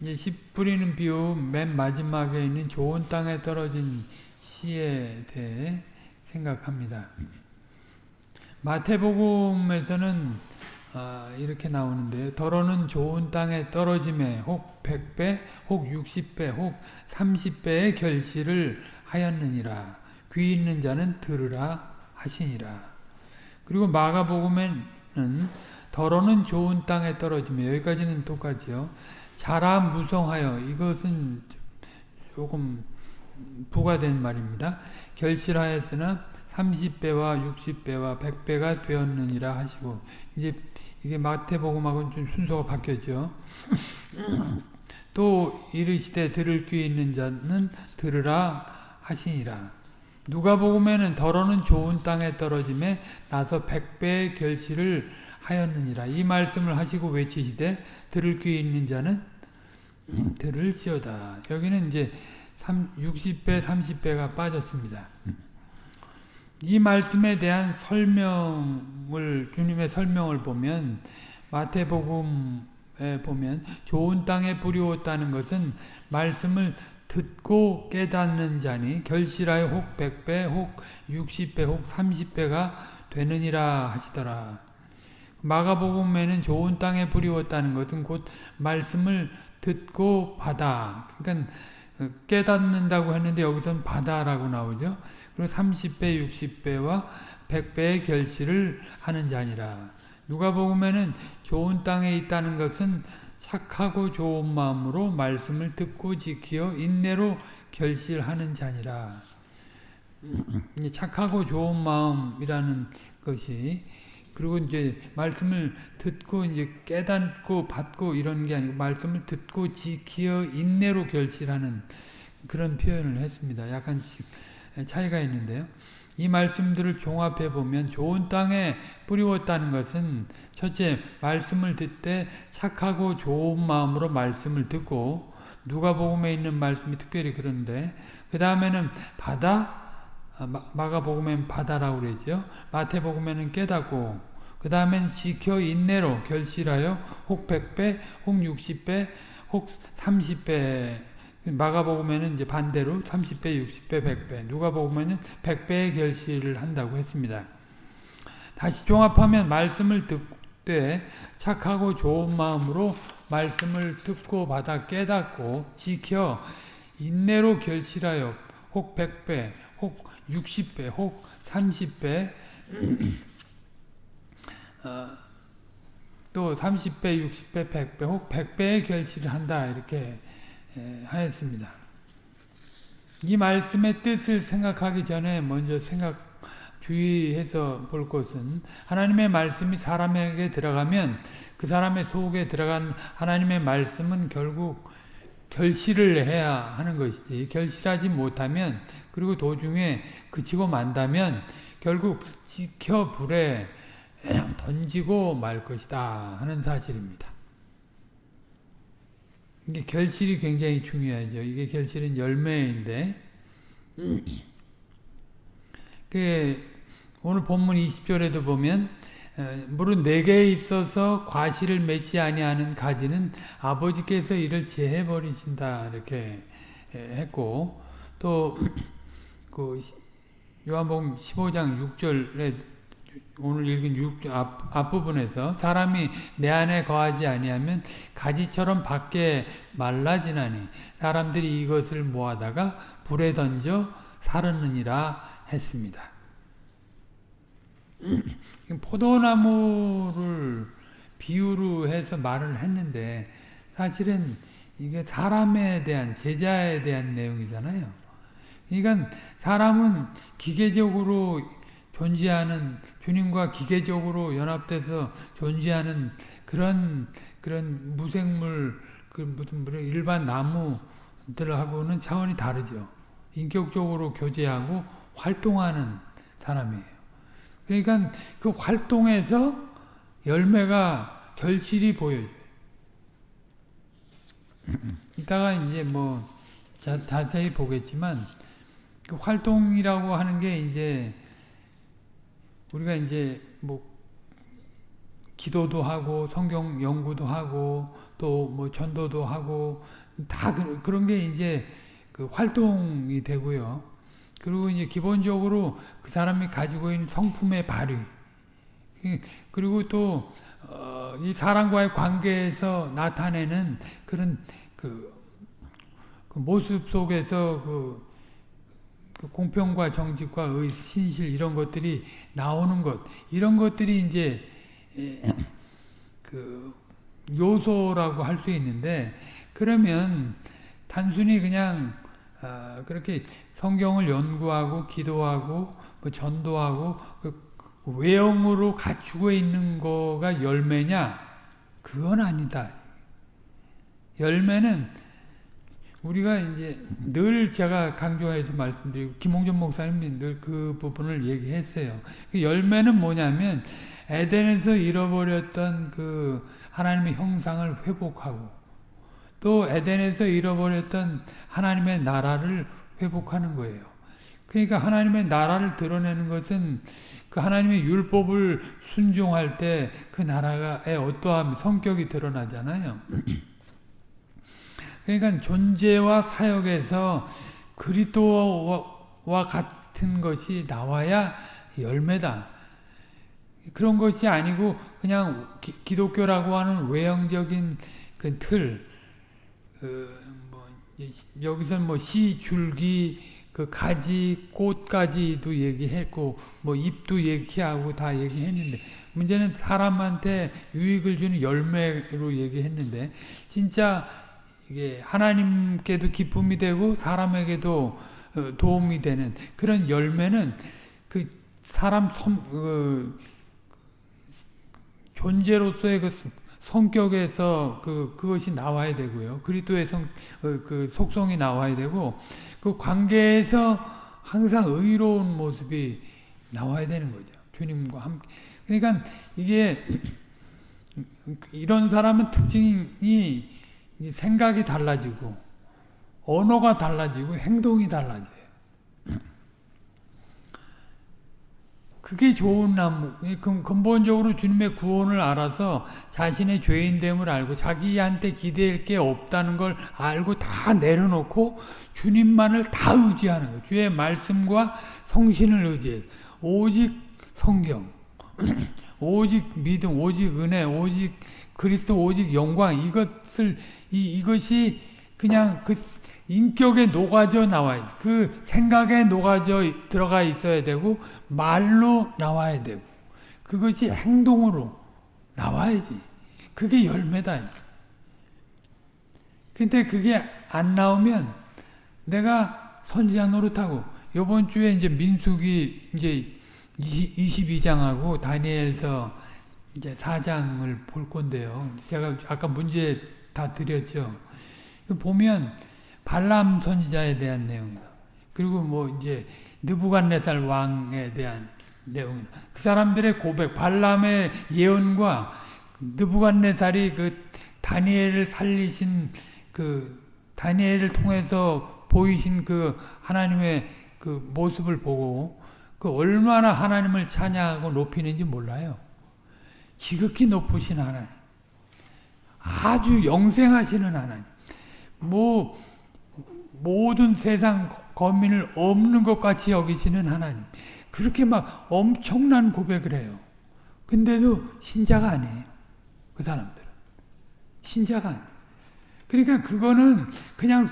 이제 씨 뿌리는 비유 맨 마지막에 있는 좋은 땅에 떨어진 씨에 대해 생각합니다. 마태복음에서는 아, 이렇게 나오는데 더러는 좋은 땅에 떨어짐에 혹 100배, 혹 60배, 혹 30배의 결실을 하였느니라. 귀 있는 자는 들으라 하시니라. 그리고 마가복음에는 더러는 좋은 땅에 떨어지며 여기까지는 똑같죠. 자라 무성하여 이것은 조금 부과된 말입니다. 결실하였으나 30배와 60배와 100배가 되었느니라 하시고 이제 이게 마태복음하고는 좀 순서가 바뀌었죠. 또 이르시되 들을 귀 있는 자는 들으라 하시니라. 누가복음에는 더러는 좋은 땅에 떨어짐에 나서 백배의 결실을 하였느니라. 이 말씀을 하시고 외치시되 들을 귀 있는 자는 들을지어다. 여기는 이제 60배, 30배가 빠졌습니다. 이 말씀에 대한 설명을 주님의 설명을 보면 마태복음에 보면 좋은 땅에 뿌리웠다는 것은 말씀을 듣고 깨닫는 자니 결실하여 혹 100배 혹 60배 혹 30배가 되느니라 하시더라. 마가복음에는 좋은 땅에 뿌리웠다는 것은 곧 말씀을 듣고 받아. 그러니까 깨닫는다고 했는데 여기서는 받아라고 나오죠. 그리고 30배, 60배와 100배의 결실을 하는 자니라. 누가복음에는 좋은 땅에 있다는 것은 착하고 좋은 마음으로 말씀을 듣고 지키어 인내로 결실하는 자니라. 착하고 좋은 마음이라는 것이 그리고 이제 말씀을 듣고 이제 깨닫고 받고 이런 게 아니고 말씀을 듣고 지키어 인내로 결실하는 그런 표현을 했습니다. 약간씩 차이가 있는데요. 이 말씀들을 종합해 보면 좋은 땅에 뿌리웠다는 것은 첫째 말씀을 듣되 착하고 좋은 마음으로 말씀을 듣고 누가복음에 있는 말씀이 특별히 그런데 그 다음에는 받아 마가복음에는 받아라고 그랬죠. 마태복음에는 깨닫고 그 다음엔 지켜 인내로 결실하여 혹 100배, 혹 60배, 혹 30배 마가복음에는 이제 반대로 30배, 60배, 100배 누가복음에는 100배의 결실을 한다고 했습니다. 다시 종합하면 말씀을 듣되 착하고 좋은 마음으로 말씀을 듣고 받아 깨닫고 지켜 인내로 결실하여 혹 100배, 혹 60배, 혹 30배 어, 또 30배, 60배, 100배, 혹 100배의 결실을 한다 이렇게 하였습니다. 이 말씀의 뜻을 생각하기 전에 먼저 생각 주의해서 볼 것은 하나님의 말씀이 사람에게 들어가면 그 사람의 속에 들어간 하나님의 말씀은 결국 결실을 해야 하는 것이지 결실하지 못하면 그리고 도중에 그치고 만다면 결국 지켜 불에 던지고 말 것이다 하는 사실입니다. 이게 결실이 굉장히 중요하죠. 이게 결실은 열매인데 그 오늘 본문 20절에도 보면 물은 내게 있어서 과실을 맺지 아니하는 가지는 아버지께서 이를 제해 버리신다 이렇게 했고 또 그 요한복음 15장 6절에 오늘 읽은 6, 앞, 앞부분에서 사람이 내 안에 거하지 아니하면 가지처럼 밖에 말라지나니 사람들이 이것을 모아다가 불에 던져 사르느니라 했습니다. 포도나무를 비유로 해서 말을 했는데 사실은 이게 사람에 대한 제자에 대한 내용이잖아요. 그러니까 사람은 기계적으로 존재하는 주님과 기계적으로 연합돼서 존재하는 그런 그런 무생물 그 무슨 일반 나무들하고는 차원이 다르죠. 인격적으로 교제하고 활동하는 사람이에요. 그러니까 그 활동에서 열매가 결실이 보여요. 이따가 이제 뭐 자, 자세히 보겠지만 그 활동이라고 하는 게 이제 우리가 이제 뭐 기도도 하고 성경 연구도 하고 또 뭐 전도도 하고 다 그, 그런 게 이제 그 활동이 되고요. 그리고 이제 기본적으로 그 사람이 가지고 있는 성품의 발휘. 그리고 또 어, 이 사람과의 관계에서 나타내는 그런 그, 그 모습 속에서 그, 그, 공평과 정직과 의, 신실 이런 것들이 나오는 것. 이런 것들이 이제 그 요소라고 할 수 있는데 그러면 단순히 그냥 어, 그렇게 성경을 연구하고 기도하고 뭐 전도하고 그 외형으로 갖추고 있는 거가 열매냐? 그건 아니다. 열매는 우리가 이제 늘 제가 강조해서 말씀드리고 김홍준 목사님이 늘 그 부분을 얘기했어요. 그 열매는 뭐냐면 에덴에서 잃어버렸던 그 하나님의 형상을 회복하고 또 에덴에서 잃어버렸던 하나님의 나라를 회복하는 거예요. 그러니까 하나님의 나라를 드러내는 것은 그 하나님의 율법을 순종할 때 그 나라의 어떠한 성격이 드러나잖아요. 그러니까 존재와 사역에서 그리스도와 같은 것이 나와야 열매다. 그런 것이 아니고 그냥 기, 독교라고 하는 외형적인 그 틀, 그뭐 여기서 뭐 시, 줄기, 그 가지, 꽃가지도 얘기했고 뭐 잎도 얘기하고 다 얘기했는데 문제는 사람한테 유익을 주는 열매로 얘기했는데 진짜 이게 하나님께도 기쁨이 되고 사람에게도 어, 도움이 되는 그런 열매는 그 사람 성, 그 존재로서의 그 성격에서 그 그것이 나와야 되고요. 그리스도의 성, 어, 그 속성이 나와야 되고 그 관계에서 항상 의로운 모습이 나와야 되는 거죠. 주님과 함께. 그러니까 이게 이런 사람은 특징이 생각이 달라지고 언어가 달라지고 행동이 달라져요. 그게 좋은 나무. 근본적으로 주님의 구원을 알아서 자신의 죄인됨을 알고 자기한테 기대할 게 없다는 걸 알고 다 내려놓고 주님만을 다 의지하는 거예요. 주의 말씀과 성신을 의지해서 오직 성경, 오직 믿음, 오직 은혜, 오직 그리스도, 오직 영광 이것을 이 이것이 그냥 그 인격에 녹아져 나와야 돼. 그 생각에 녹아져 들어가 있어야 되고 말로 나와야 되고 그것이 행동으로 나와야지. 그게 열매다. 근데 그게 안 나오면 내가 선지자 노릇하고 요번 주에 이제 민숙이 이제 22장하고 다니엘서 이제 4장을 볼 건데요. 제가 아까 문제 다 드렸죠. 보면 발람 선지자에 대한 내용이다. 그리고 뭐 이제 느부갓네살 왕에 대한 내용이다. 그 사람들의 고백, 발람의 예언과 느부갓네살이 그 다니엘을 살리신 그 다니엘을 통해서 보이신 그 하나님의 그 모습을 보고 그 얼마나 하나님을 찬양하고 높이는지 몰라요. 지극히 높으신 하나님. 아주 영생하시는 하나님. 뭐 모든 세상 거민을 없는 것 같이 여기시는 하나님. 그렇게 막 엄청난 고백을 해요. 근데도 신자가 아니에요. 그 사람들은. 신자가 아니에요. 그러니까 그거는 그냥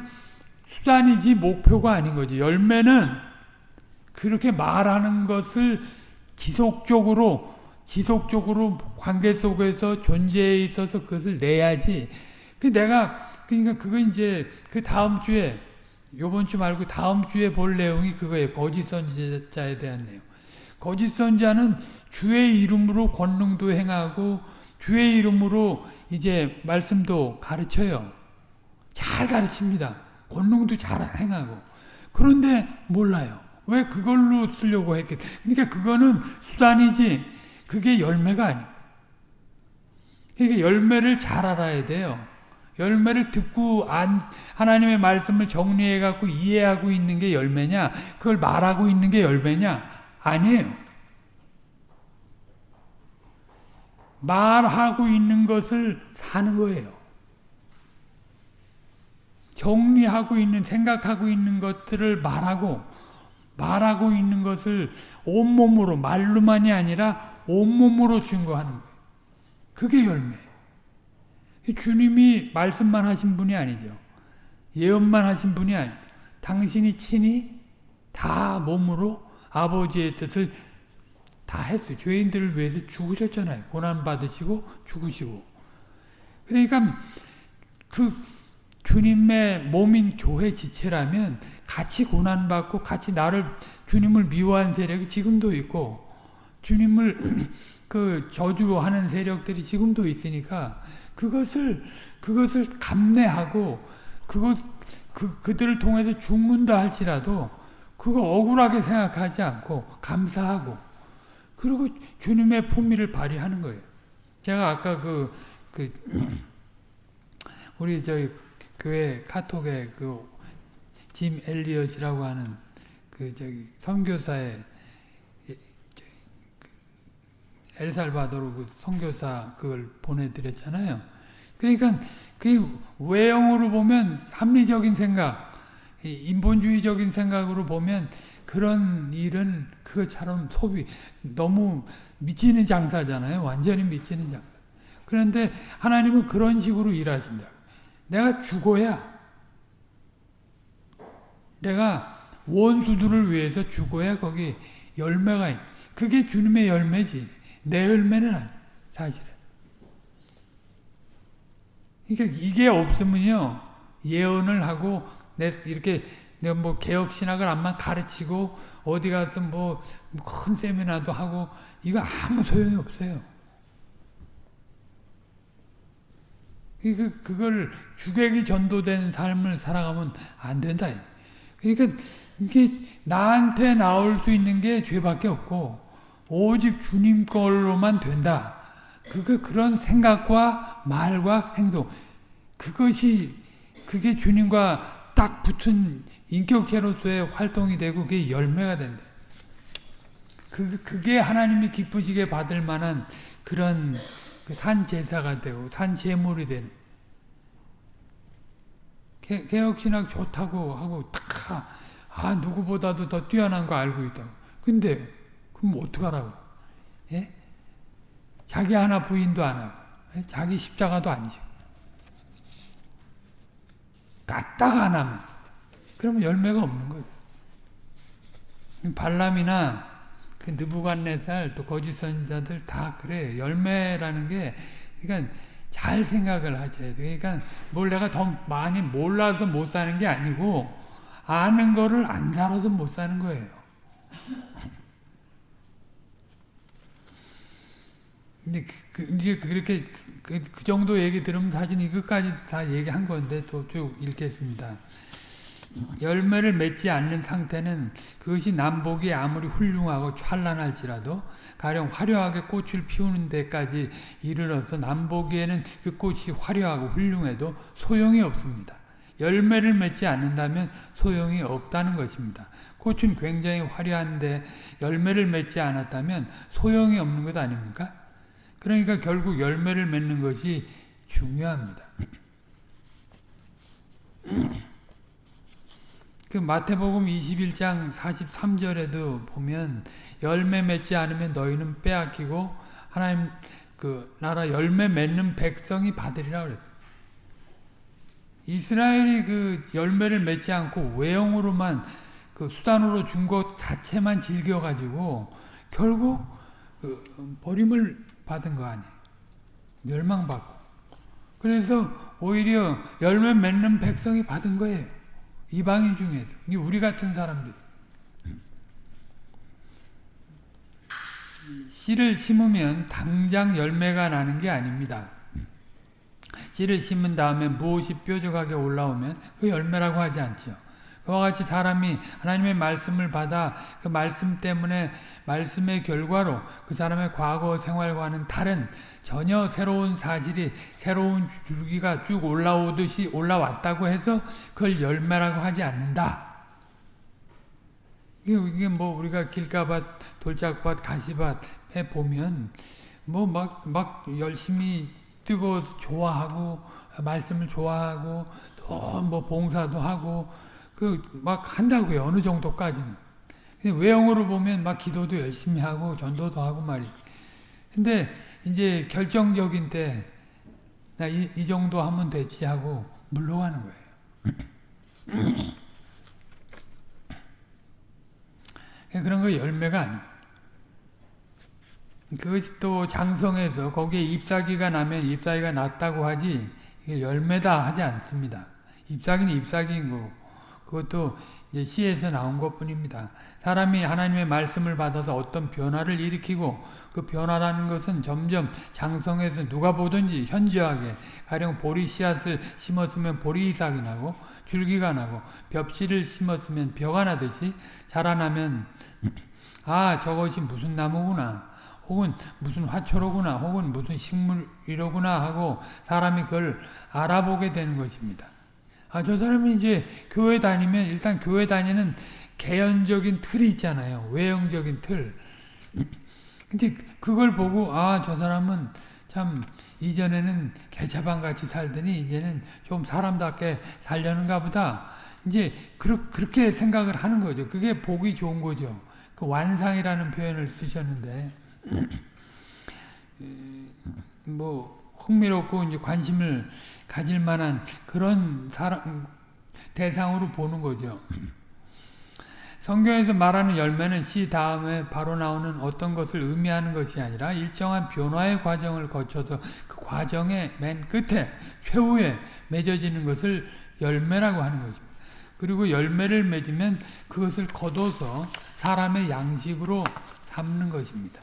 수단이지 목표가 아닌 거지. 열매는 그렇게 말하는 것을 지속적으로 지속적으로 관계 속에서 존재에 있어서 그것을 내야지. 그 내가 그러니까 그거 이제 그 다음 주에 요번 주 말고 다음 주에 볼 내용이 그거예요. 거짓 선지자에 대한 내용. 거짓 선지자는 주의 이름으로 권능도 행하고 주의 이름으로 이제 말씀도 가르쳐요. 잘 가르칩니다. 권능도 잘 행하고. 그런데 몰라요. 왜 그걸로 쓰려고 했겠 그러니까 그거는 수단이지 그게 열매가 아니에요. 그러니까 열매를 잘 알아야 돼요. 열매를 듣고 안, 하나님의 말씀을 정리해 갖고 이해하고 있는 게 열매냐? 그걸 말하고 있는 게 열매냐? 아니에요. 말하고 있는 것을 사는 거예요. 정리하고 있는 생각하고 있는 것들을 말하고 말하고 있는 것을 온몸으로 말로만이 아니라 온몸으로 증거하는 거예요. 그게 열매예요. 주님이 말씀만 하신 분이 아니죠. 예언만 하신 분이 아니죠. 당신이 친히 다 몸으로 아버지의 뜻을 다 했어요. 죄인들을 위해서 죽으셨잖아요. 고난 받으시고 죽으시고. 그러니까 그 주님의 몸인 교회 지체라면 같이 고난 받고 같이 나를 주님을 미워한 세력이 지금도 있고 주님을 그 저주하는 세력들이 지금도 있으니까 그것을 그것을 감내하고 그것 그 그들을 통해서 죽는다 할지라도 그거 억울하게 생각하지 않고 감사하고 그리고 주님의 품위를 발휘하는 거예요. 제가 아까 그, 그, 우리 저희 교회 카톡에 그, 짐 엘리엇이라고 하는 그, 저기, 선교사의, 엘살바도르 그 선교사 그걸 보내드렸잖아요. 그러니까 그 외형으로 보면 합리적인 생각, 인본주의적인 생각으로 보면 그런 일은 그것처럼 소비 너무 미치는 장사잖아요. 완전히 미치는 장사. 그런데 하나님은 그런 식으로 일하신다. 내가 죽어야 내가 원수들을 위해서 죽어야 거기 열매가 있. 그게 주님의 열매지. 내 열매는 사실은. 그러니까 이게 없으면요. 예언을 하고 이렇게 내가 뭐 개혁 신학을 암만 가르치고 어디 가서 뭐 큰 세미나도 하고 이거 아무 소용이 없어요. 그 그걸 주객이 전도된 삶을 살아가면 안 된다. 그러니까 이게 나한테 나올 수 있는 게 죄밖에 없고 오직 주님 걸로만 된다. 그거 그런 생각과 말과 행동 그것이 그게 주님과 딱 붙은 인격체로서의 활동이 되고 그게 열매가 된다. 그, 그게 하나님이 기쁘시게 받을 만한 그런 그산 제사가 되고 산 제물이 되는. 개, 개혁신학 좋다고 하고 딱, 아, 누구보다도 더 뛰어난 거 알고 있다고. 근데, 그럼 어떡하라고? 예? 자기 하나 부인도 안 하고, 예? 자기 십자가도 안 지고. 까딱 안 하면. 그러면 열매가 없는 거죠. 발람이나 그 느부갓네살 또 거짓 선지자들 다 그래. 열매라는 게 그러니까 잘 생각을 하셔야 돼. 그러니까 뭘 내가 더 많이 몰라서 못 사는 게 아니고 아는 거를 안 살아서 못 사는 거예요. 근데 그, 그, 이제 그렇게 그, 그, 정도 얘기 들으면 사실 이것까지 다 얘기한 건데 또 쭉 읽겠습니다. 열매를 맺지 않는 상태는 그것이 남복이 아무리 훌륭하고 찬란할지라도 가령 화려하게 꽃을 피우는 데까지 이르러서 남보기에는 그 꽃이 화려하고 훌륭해도 소용이 없습니다. 열매를 맺지 않는다면 소용이 없다는 것입니다. 꽃은 굉장히 화려한데 열매를 맺지 않았다면 소용이 없는 것 아닙니까? 그러니까 결국 열매를 맺는 것이 중요합니다. 그 마태복음 21장 43절에도 보면 열매 맺지 않으면 너희는 빼앗기고 하나님 그 나라 열매 맺는 백성이 받으리라 그랬어요. 이스라엘이 그 열매를 맺지 않고 외형으로만 그 수단으로 준 것 자체만 즐겨가지고 결국 그 버림을 받은 거 아니에요. 멸망받고. 그래서 오히려 열매 맺는 백성이 받은 거예요. 이방인 중에서. 우리 같은 사람들. 씨를 심으면 당장 열매가 나는 게 아닙니다. 씨를 심은 다음에 무엇이 뾰족하게 올라오면 그 열매라고 하지 않죠. 그와 같이 사람이 하나님의 말씀을 받아 그 말씀 때문에 말씀의 결과로 그 사람의 과거 생활과는 다른 전혀 새로운 사실이 새로운 줄기가 쭉 올라오듯이 올라왔다고 해서 그걸 열매라고 하지 않는다. 이게 뭐 우리가 길가밭, 돌짝밭, 가시밭에 보면 뭐 막 막 열심히 뜨고 좋아하고 말씀을 좋아하고 또 뭐 봉사도 하고 그 막 한다고요 어느 정도까지는 외형으로 보면 막 기도도 열심히 하고 전도도 하고 말이 근데 이제 결정적인 때 나 이 이 정도 하면 되지 하고 물러가는 거예요. 그런 거 열매가 아니에요. 그것이 또 장성해서 거기에 잎사귀가 나면 잎사귀가 났다고 하지 열매다 하지 않습니다. 잎사귀는 잎사귀인 거고 그것도 이제 시에서 나온 것 뿐입니다. 사람이 하나님의 말씀을 받아서 어떤 변화를 일으키고 그 변화라는 것은 점점 장성해서 누가 보든지 현저하게 가령 보리 씨앗을 심었으면 보리 이삭이 나고 줄기가 나고 벽씨를 심었으면 벼가 나듯이 자라나면 아 저것이 무슨 나무구나 혹은 무슨 화초로구나 혹은 무슨 식물이로구나 하고 사람이 그걸 알아보게 되는 것입니다. 아, 저 사람이 이제 교회 다니면 일단 교회 다니는 개연적인 틀이 있잖아요. 외형적인 틀. 근데 그걸 보고 아, 저 사람은 참 이전에는 개차반 같이 살더니 이제는 좀 사람답게 살려는가 보다. 이제 그렇게 생각을 하는 거죠. 그게 보기 좋은 거죠. 그 완상이라는 표현을 쓰셨는데 뭐 흥미롭고 이제 관심을 가질 만한 그런 사람 대상으로 보는 거죠. 성경에서 말하는 열매는 씨 다음에 바로 나오는 어떤 것을 의미하는 것이 아니라 일정한 변화의 과정을 거쳐서 그 과정의 맨 끝에 최후에 맺어지는 것을 열매라고 하는 것입니다. 그리고 열매를 맺으면 그것을 거둬서 사람의 양식으로 삼는 것입니다.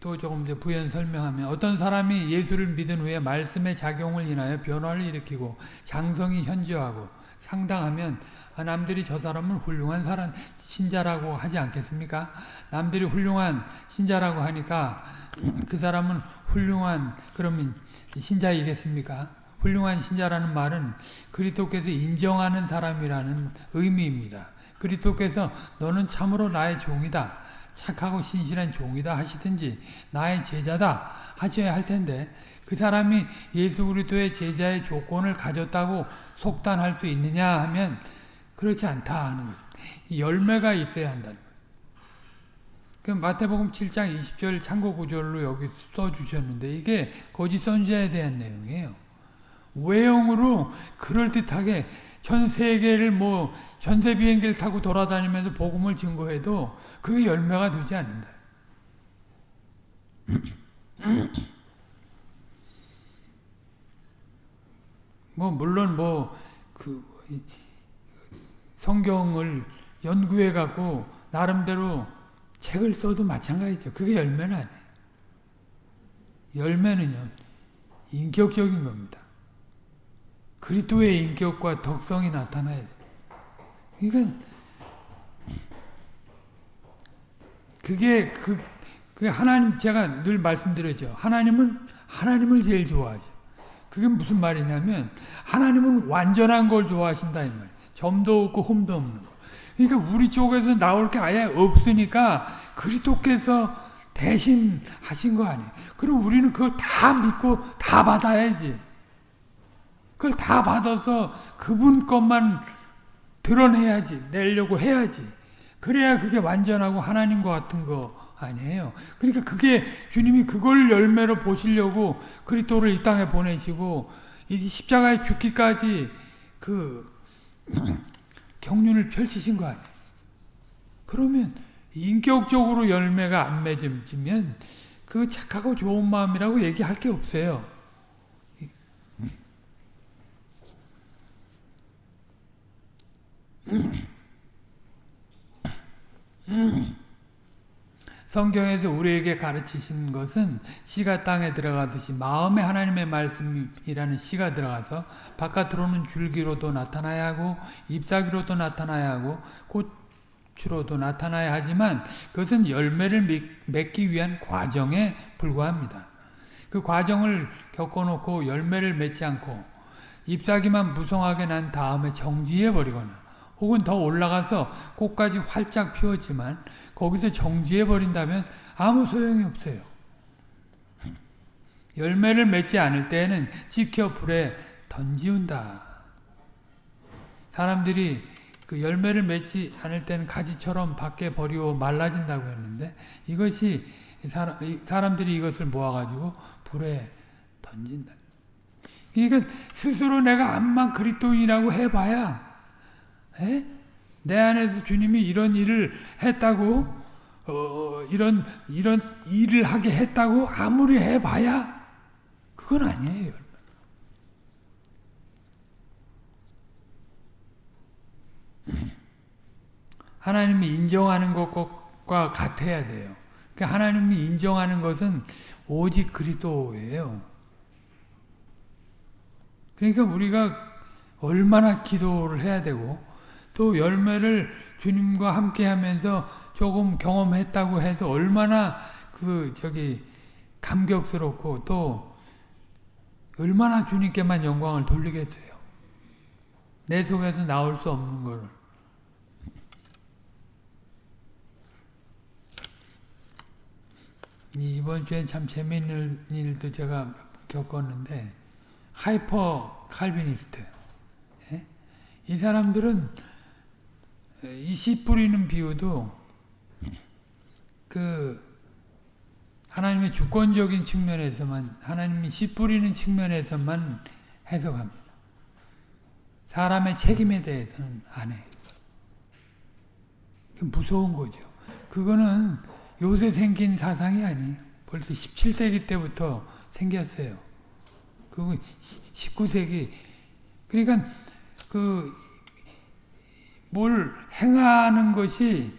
또 조금 이제 부연 설명하면 어떤 사람이 예수를 믿은 후에 말씀의 작용을 인하여 변화를 일으키고 장성이 현저하고 상당하면 아, 남들이 저 사람은 훌륭한 사람 신자라고 하지 않겠습니까? 남들이 훌륭한 신자라고 하니까 그 사람은 훌륭한 그러면 신자이겠습니까? 훌륭한 신자라는 말은 그리스도께서 인정하는 사람이라는 의미입니다. 그리스도께서 너는 참으로 나의 종이다. 착하고 신실한 종이다 하시든지 나의 제자다 하셔야 할 텐데 그 사람이 예수 그리스도의 제자의 조건을 가졌다고 속단할 수 있느냐 하면 그렇지 않다 하는 거죠. 열매가 있어야 한다는. 그 마태복음 7장 20절 참고 구절로 여기 써주셨는데 이게 거짓 선지자에 대한 내용이에요. 외형으로 그럴듯하게 전 세계를 뭐 전세 비행기를 타고 돌아다니면서 복음을 증거해도 그게 열매가 되지 않는다. 뭐 물론 뭐 그 성경을 연구해 갖고 나름대로 책을 써도 마찬가지죠. 그게 열매는 아니에요. 열매는요 인격적인 겁니다. 그리스도의 인격과 덕성이 나타나야 돼. 이건 그게 그, 그 하나님 제가 늘 말씀드렸죠. 하나님은 하나님을 제일 좋아하죠. 그게 무슨 말이냐면 하나님은 완전한 걸 좋아하신다 이 말. 점도 없고 흠도 없는 거. 그러니까 우리 쪽에서 나올 게 아예 없으니까 그리스도께서 대신 하신 거 아니에요. 그럼 우리는 그걸 다 믿고 다 받아야지. 그걸 다 받아서 그분 것만 드러내야지, 내려고 해야지. 그래야 그게 완전하고 하나님과 같은 거 아니에요. 그러니까 그게 주님이 그걸 열매로 보시려고 그리스도를 이 땅에 보내시고 이 십자가에 죽기까지 그 경륜을 펼치신 거 아니에요. 그러면 인격적으로 열매가 안 맺어지면 그 착하고 좋은 마음이라고 얘기할 게 없어요. 성경에서 우리에게 가르치신 것은 씨가 땅에 들어가듯이 마음에 하나님의 말씀이라는 씨가 들어가서 바깥으로는 줄기로도 나타나야 하고 잎사귀로도 나타나야 하고 꽃으로도 나타나야 하지만 그것은 열매를 맺기 위한 과정에 불과합니다. 그 과정을 겪어놓고 열매를 맺지 않고 잎사귀만 무성하게 난 다음에 정지해버리거나 혹은 더 올라가서 꽃까지 활짝 피웠지만 거기서 정지해 버린다면 아무 소용이 없어요. 열매를 맺지 않을 때에는 찍혀 불에 던지운다. 사람들이 그 열매를 맺지 않을 때는 가지처럼 밖에 버리고 말라진다고 했는데 이것이 사람, 들이 이것을 모아가지고 불에 던진다. 그러니까 스스로 내가 암만 그리스도인이라고 해봐야 에? 내 안에서 주님이 이런 일을 했다고 어, 이런 이런 일을 하게 했다고 아무리 해봐야 그건 아니에요. 하나님이 인정하는 것과 같아야 돼요. 그러니까 하나님이 인정하는 것은 오직 그리스도예요. 그러니까 우리가 얼마나 기도를 해야 되고 또 열매를 주님과 함께 하면서 조금 경험했다고 해서 얼마나 그 저기 감격스럽고 또 얼마나 주님께만 영광을 돌리겠어요. 내 속에서 나올 수 없는 거를. 이번 주엔 참 재미있는 일도 제가 겪었는데 hyper Calvinist 예? 이 사람들은 이 씨 뿌리는 비유도 그 하나님의 주권적인 측면에서만 하나님이 씨 뿌리는 측면에서만 해석합니다. 사람의 책임에 대해서는 안 해. 무서운 거죠. 그거는 요새 생긴 사상이 아니에요. 벌써 17세기 때부터 생겼어요. 그리고 19세기 그러니까 그 뭘 행하는 것이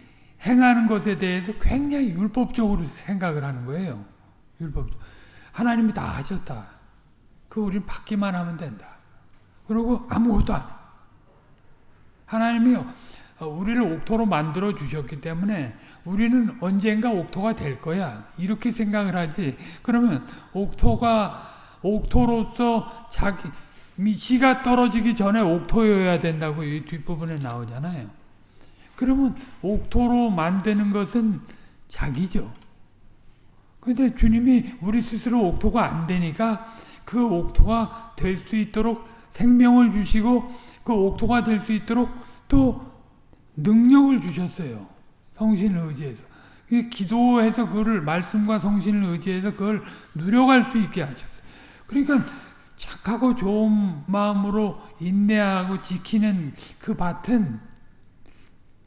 행하는 것에 대해서 굉장히 율법적으로 생각을 하는 거예요. 율법. 하나님이 다 하셨다. 그 우리는 받기만 하면 된다. 그리고 아무것도 안 해. 하나님이 어, 우리를 옥토로 만들어 주셨기 때문에 우리는 언젠가 옥토가 될 거야. 이렇게 생각을 하지. 그러면 옥토가 옥토로서 자기 씨가 떨어지기 전에 옥토여야 된다고 이 뒷부분에 나오잖아요. 그러면 옥토로 만드는 것은 자기죠. 근데 주님이 우리 스스로 옥토가 안 되니까 그 옥토가 될 수 있도록 생명을 주시고 그 옥토가 될 수 있도록 또 능력을 주셨어요. 성신을 의지해서. 기도해서 그거를 말씀과 성신을 의지해서 그걸 누려갈 수 있게 하셨어요. 그러니까 착하고 좋은 마음으로 인내하고 지키는 그 밭은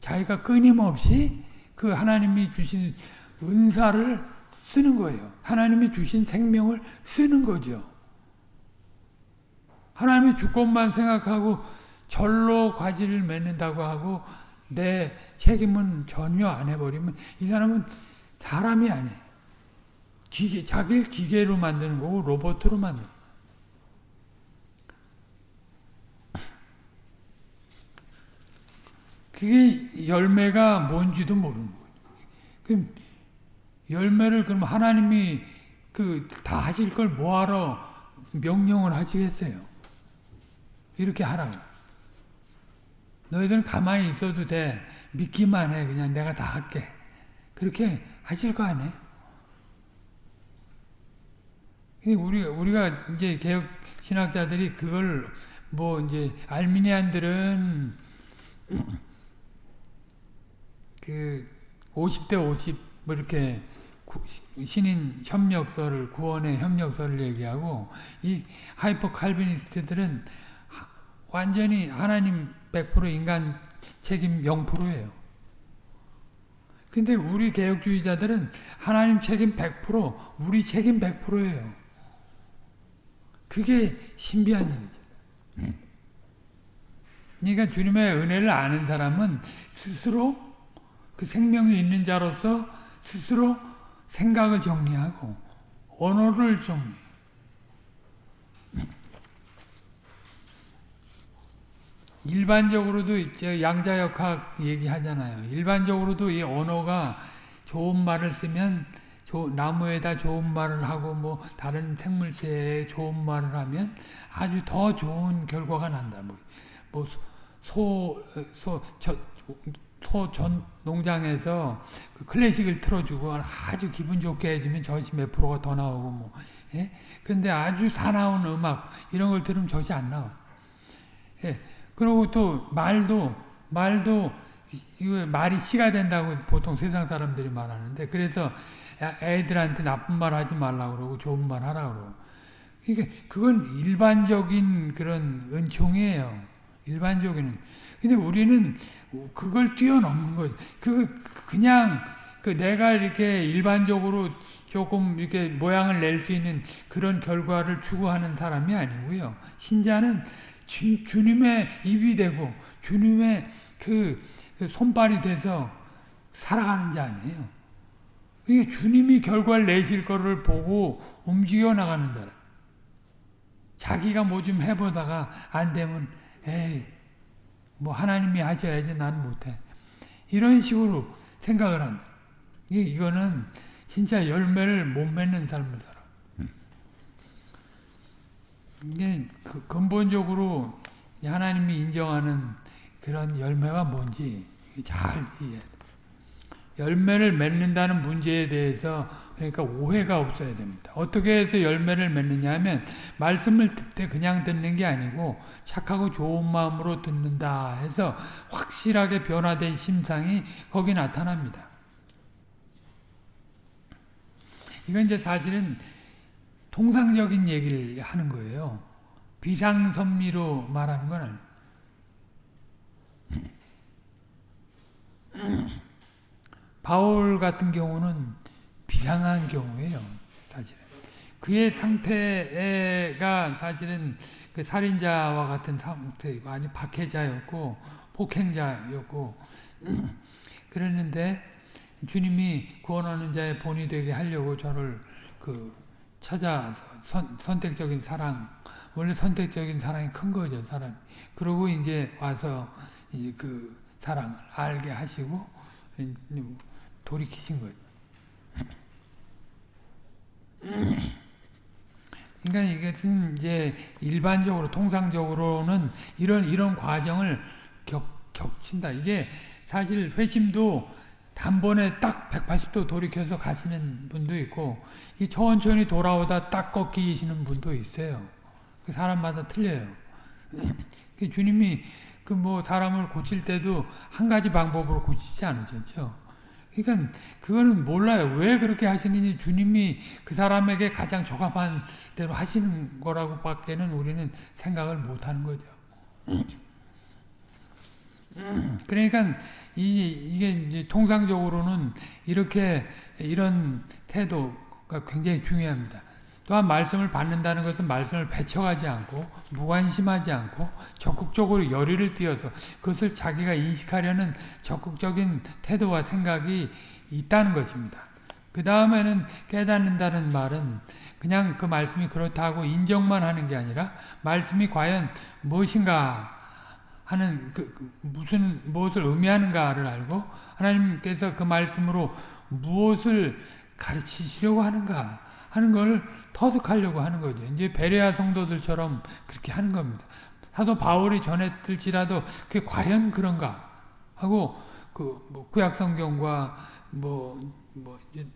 자기가 끊임없이 그 하나님이 주신 은사를 쓰는 거예요. 하나님이 주신 생명을 쓰는 거죠. 하나님의 주권만 생각하고 절로 과지를 맺는다고 하고 내 책임은 전혀 안 해버리면 이 사람은 사람이 아니에요. 기계, 자기를 기계로 만드는 거고 로봇으로 만드는 그게 열매가 뭔지도 모르는 거예요. 그럼 열매를 그럼 하나님이 그 다 하실 걸 뭐하러 명령을 하시겠어요? 이렇게 하라고. 너희들은 가만히 있어도 돼. 믿기만 해. 그냥 내가 다 할게. 그렇게 하실 거 아니에요? 우리, 우리가 이제 개혁 신학자들이 그걸 뭐 이제 알미니안들은 그 50대 50뭐 이렇게 신인 협력설을 구원의 협력설을 얘기하고 이 하이퍼 칼비니스트들은 완전히 하나님 100% 인간 책임 0%예요. 근데 우리 개혁주의자들은 하나님 책임 100%, 우리 책임 100%예요. 그게 신비한 일이죠. 그러니까 주님의 은혜를 아는 사람은 스스로 그 생명이 있는 자로서 스스로 생각을 정리하고 언어를 정리 일반적으로도 이제 양자역학 얘기하잖아요. 일반적으로도 이 언어가 좋은 말을 쓰면 나무에다 좋은 말을 하고 뭐 다른 생물체에 좋은 말을 하면 아주 더 좋은 결과가 난다. 뭐, 뭐 소, 소, 저, 소전 농장에서 그 클래식을 틀어주고 아주 기분 좋게 해주면 젖이 몇 프로가 더 나오고 뭐. 예? 근데 아주 사나운 음악 이런 걸 들으면 젖이 안 나와. 예. 그리고 또 말도 말도 이거 말이 씨가 된다고 보통 세상 사람들이 말하는데 그래서 애들한테 나쁜 말 하지 말라 그러고 좋은 말 하라 그러고. 그건 일반적인 그런 은총이에요. 일반적인. 근데 우리는 그걸 뛰어넘는 거죠. 그 그냥 그 내가 이렇게 일반적으로 조금 이렇게 모양을 낼 수 있는 그런 결과를 추구하는 사람이 아니고요. 신자는 주, 주님의 입이 되고 주님의 그 손발이 돼서 살아가는 자 아니에요. 이게 주님이 결과를 내실 거를 보고 움직여 나가는 사람. 자기가 뭐 좀 해보다가 안 되면 에이 뭐 하나님이 하셔야지 난 못해. 이런 식으로 생각을 한다. 이거는 진짜 열매를 못 맺는 삶을 살아. 이게 그 근본적으로 하나님이 인정하는 그런 열매가 뭔지 잘 이해. 열매를 맺는다는 문제에 대해서 그러니까 오해가 없어야 됩니다. 어떻게 해서 열매를 맺느냐 하면 말씀을 듣되 그냥 듣는 게 아니고 착하고 좋은 마음으로 듣는다 해서 확실하게 변화된 심상이 거기 나타납니다. 이건 이제 사실은 통상적인 얘기를 하는 거예요. 비상선미로 말하는 건 아니에요. 바울 같은 경우는 비상한 경우예요. 사실은. 그의 상태가 사실은 그 살인자와 같은 상태이고 아니 박해자였고 폭행자였고 그랬는데 주님이 구원하는 자의 본이 되게 하려고 저를 그 찾아서 선, 선택적인 사랑 원래 선택적인 사랑이 큰 거죠 사람. 그러고 이제 와서 이제 그 사랑을 알게 하시고 돌이키신 거죠. 그러니까 이것은 이제 일반적으로 통상적으로는 이런 이런 과정을 격, 겹친다. 이게 사실 회심도 단번에 딱 180도 돌이켜서 가시는 분도 있고 이 천천히 돌아오다 딱 꺾이시는 분도 있어요. 그 사람마다 틀려요. 그 주님이 그 뭐 사람을 고칠 때도 한 가지 방법으로 고치지 않으셨죠. 그러니까 그거는 몰라요. 왜 그렇게 하시는지 주님이 그 사람에게 가장 적합한 대로 하시는 거라고 밖에는 우리는 생각을 못 하는 거죠. 그러니까 이, 이게 이제 통상적으로는 이렇게 이런 태도가 굉장히 중요합니다. 또한 말씀을 받는다는 것은 말씀을 배척하지 않고 무관심하지 않고 적극적으로 열의를 띄어서 그것을 자기가 인식하려는 적극적인 태도와 생각이 있다는 것입니다. 그 다음에는 깨닫는다는 말은 그냥 그 말씀이 그렇다고 인정만 하는 게 아니라 말씀이 과연 무엇인가 하는 그, 그 무슨 무엇을 의미하는가를 알고 하나님께서 그 말씀으로 무엇을 가르치시려고 하는가 하는 걸 터득하려고 하는 거죠. 이제 베레아 성도들처럼 그렇게 하는 겁니다. 사도 바울이 전했을지라도 그게 과연 그런가 하고 그뭐 구약 성경과 뭐, 뭐 이제,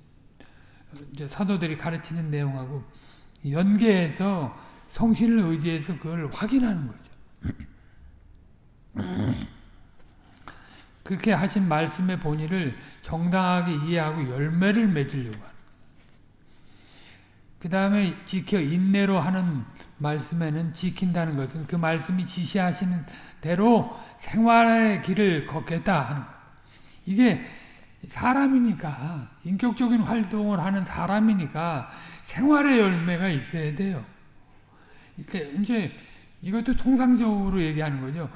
이제 사도들이 가르치는 내용하고 연계해서 성신을 의지해서 그걸 확인하는 거죠. 그렇게 하신 말씀의 본의를 정당하게 이해하고 열매를 맺으려고 하는 그 다음에 지켜 인내로 하는 말씀에는 지킨다는 것은 그 말씀이 지시하시는 대로 생활의 길을 걷겠다 하는 것. 이게 사람이니까 인격적인 활동을 하는 사람이니까 생활의 열매가 있어야 돼요. 이제 이것도 통상적으로 얘기하는 거죠.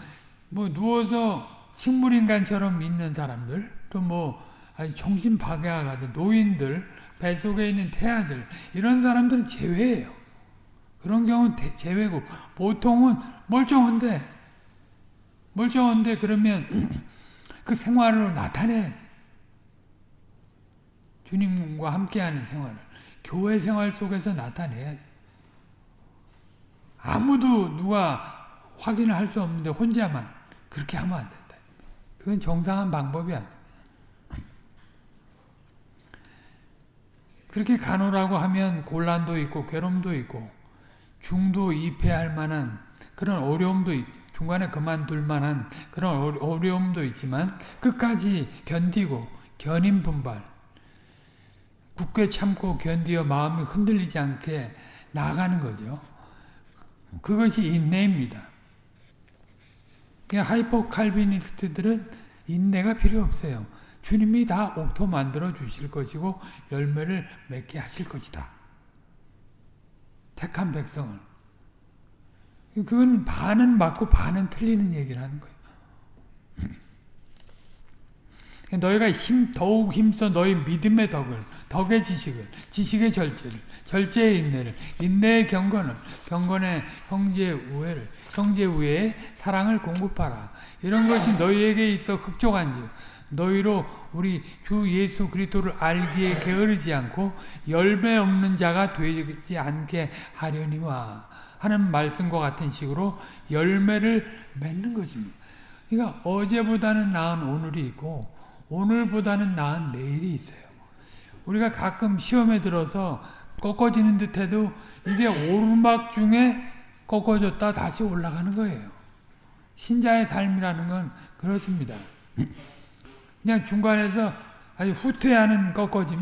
뭐 누워서 식물인간처럼 있는 사람들 또 뭐 정신 박약하던 노인들 뱃속에 있는 태아들 이런 사람들은 제외예요. 그런 경우는 제외고 보통은 멀쩡한데 멀쩡한데 그러면 그 생활로 나타내야지. 주님과 함께하는 생활을 교회 생활 속에서 나타내야지. 아무도 누가 확인을 할 수 없는데 혼자만 그렇게 하면 안 된다. 그건 정상한 방법이 아니야. 그렇게 가노라고 하면 곤란도 있고 괴로움도 있고 중도 입회할 만한 그런 어려움도 있, 중간에 그만둘 만한 그런 어려움도 있지만 끝까지 견디고 견인불발 굳게 참고 견디어 마음이 흔들리지 않게 나아가는 거죠. 그것이 인내입니다. 하이퍼 칼비니스트들은 인내가 필요 없어요. 주님이 다 옥토 만들어 주실 것이고 열매를 맺게 하실 것이다. 택한 백성을. 그건 반은 맞고 반은 틀리는 얘기를 하는 거예요. 너희가 힘, 더욱 힘써 너희 믿음의 덕을, 덕의 지식을, 지식의 절제를, 절제의 인내를, 인내의 경건을, 경건의 형제 우애를, 형제 우애의 사랑을 공급하라. 이런 것이 너희에게 있어 흡족한지 너희로 우리 주 예수 그리스도를 알기에 게으르지 않고 열매 없는 자가 되지 않게 하려니와 하는 말씀과 같은 식으로 열매를 맺는 것입니다. 그러니까 어제보다는 나은 오늘이 있고 오늘보다는 나은 내일이 있어요. 우리가 가끔 시험에 들어서 꺾어지는 듯해도 이게 오르막 중에 꺾어졌다 다시 올라가는 거예요. 신자의 삶이라는 건 그렇습니다. 그냥 중간에서 아주 후퇴하는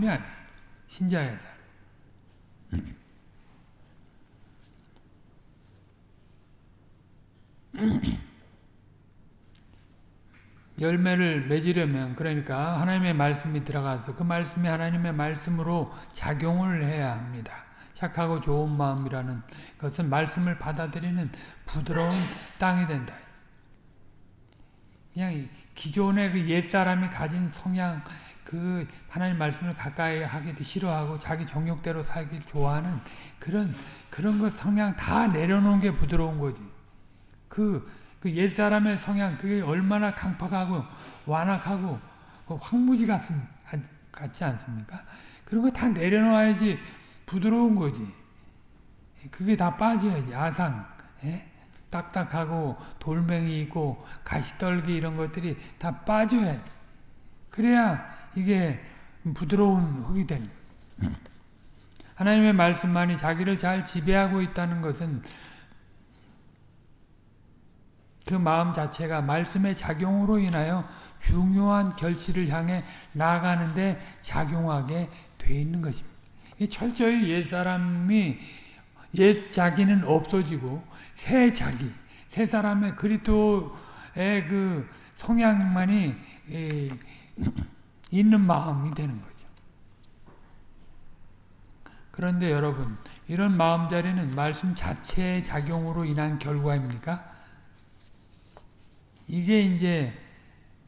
아니에요. 신자의 삶. 열매를 맺으려면 그러니까 하나님의 말씀이 들어가서 그 말씀이 하나님의 말씀으로 작용을 해야 합니다. 착하고 좋은 마음이라는 것은 말씀을 받아들이는 부드러운 땅이 된다. 그냥 기존의 그 옛사람이 가진 성향, 그 하나님 말씀을 가까이 하기도 싫어하고 자기 정욕대로 살길 좋아하는 그런 그런 것 성향 다 내려놓은 게 부드러운 거지. 그, 그 옛사람의 성향 그게 얼마나 강팍하고 완악하고 그 황무지 같, 같지 않습니까? 그런 거 다 내려놔야지 부드러운 거지. 그게 다 빠져야지 아상. 예? 딱딱하고 돌멩이 있고 가시떨기 이런 것들이 다 빠져야 그래야 이게 부드러운 흙이 되는 하나님의 말씀만이 자기를 잘 지배하고 있다는 것은 그 마음 자체가 말씀의 작용으로 인하여 중요한 결실을 향해 나아가는데 작용하게 돼 있는 것입니다. 철저히 옛사람이 옛 자기는 없어지고 새 자기, 새 사람의 그리스도의 그 성향만이 있는 마음이 되는 거죠. 그런데 여러분, 이런 마음자리는 말씀 자체의 작용으로 인한 결과입니까? 이게 이제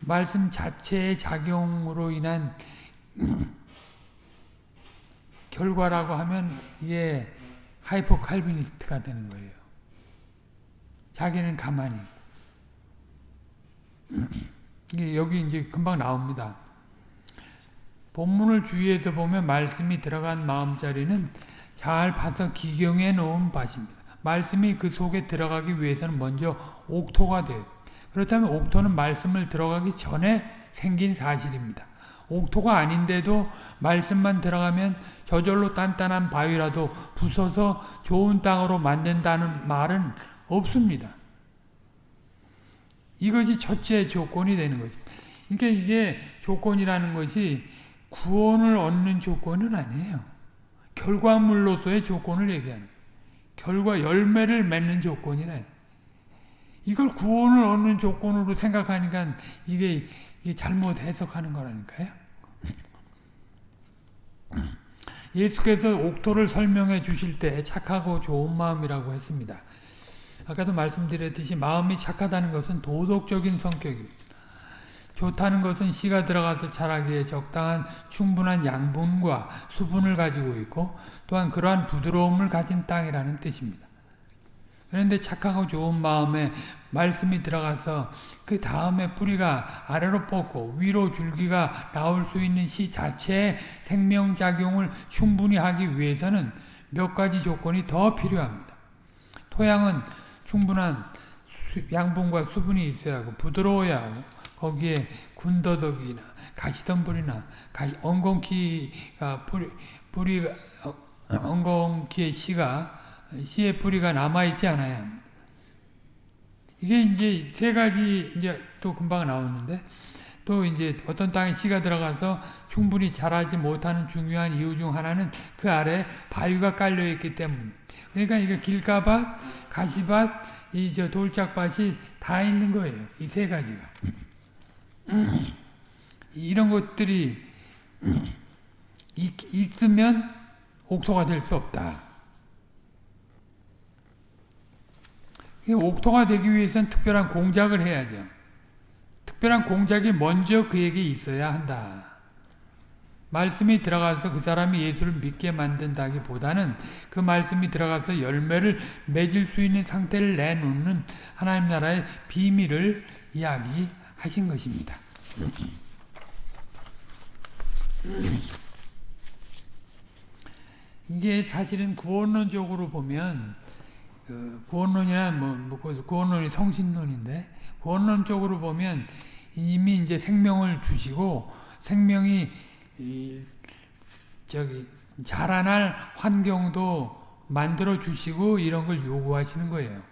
말씀 자체의 작용으로 인한 결과라고 하면 이게 하이퍼 칼비니스트가 되는 거예요. 자기는 가만히. 여기 이제 금방 나옵니다. 본문을 주위에서 보면 말씀이 들어간 마음자리는 잘 봐서 기경해 놓은 밭입니다. 말씀이 그 속에 들어가기 위해서는 먼저 옥토가 돼요. 그렇다면 옥토는 말씀을 들어가기 전에 생긴 사실입니다. 옥토가 아닌데도 말씀만 들어가면 저절로 단단한 바위라도 부숴서 좋은 땅으로 만든다는 말은 없습니다. 이것이 첫째 조건이 되는 거죠. 그러니까 이게 조건이라는 것이 구원을 얻는 조건은 아니에요. 결과물로서의 조건을 얘기하는 결과 열매를 맺는 조건이래. 이걸 구원을 얻는 조건으로 생각하니까 이게 잘못 해석하는 거라니까요. 예수께서 옥토를 설명해 주실 때 착하고 좋은 마음이라고 했습니다. 아까도 말씀드렸듯이 마음이 착하다는 것은 도덕적인 성격입니다. 좋다는 것은 씨가 들어가서 자라기에 적당한 충분한 양분과 수분을 가지고 있고 또한 그러한 부드러움을 가진 땅이라는 뜻입니다. 그런데 착하고 좋은 마음에 말씀이 들어가서 그 다음에 뿌리가 아래로 뻗고 위로 줄기가 나올 수 있는 씨 자체의 생명작용을 충분히 하기 위해서는 몇 가지 조건이 더 필요합니다. 토양은 충분한 수, 양분과 수분이 있어야 하고 부드러워야 하고 거기에 군더더기나 가시덤불이나 가시, 엉겅퀴가 뿌리, 뿌리가 어, 엉겅퀴의 씨가 씨의 뿌리가 남아 있지 않아야 합니다. 이게 이제 세 가지 이제 또 금방 나오는데 또 이제 어떤 땅에 씨가 들어가서 충분히 자라지 못하는 중요한 이유 중 하나는 그 아래 바위가 깔려 있기 때문. 그러니까 이게 길가밭, 가시밭, 이 저 돌짝밭이 다 있는 거예요. 이 세 가지가. 이런 것들이 있으면 옥토가 될 수 없다. 옥토가 되기 위해서는 특별한 공작을 해야죠. 특별한 공작이 먼저 그에게 있어야 한다. 말씀이 들어가서 그 사람이 예수를 믿게 만든다기보다는 그 말씀이 들어가서 열매를 맺을 수 있는 상태를 내놓는 하나님 나라의 비밀을 이야기하신 것입니다. 이게 사실은 구원론적으로 보면 그 구원론이나 뭐, 뭐 구원론이 성신론인데 구원론적으로 보면 이미 이제 생명을 주시고 생명이 저기 자라날 환경도 만들어 주시고 이런 걸 요구하시는 거예요.